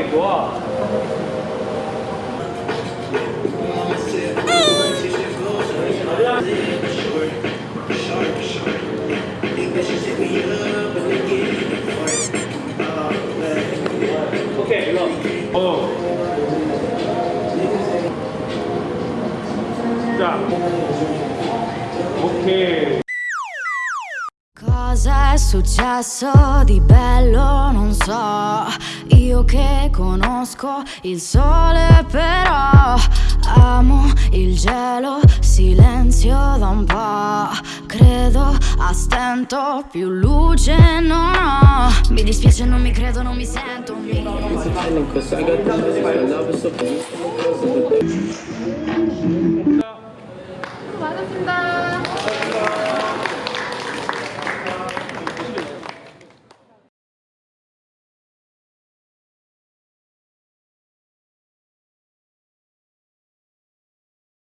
굉장 좋아 오케이 cosa è successo di bello non so Io che conosco il sole però Amo il gelo, silenzio da un po' Credo a stento, più luce non ho Mi dispiace, non mi credo, non mi sento mi... Vado a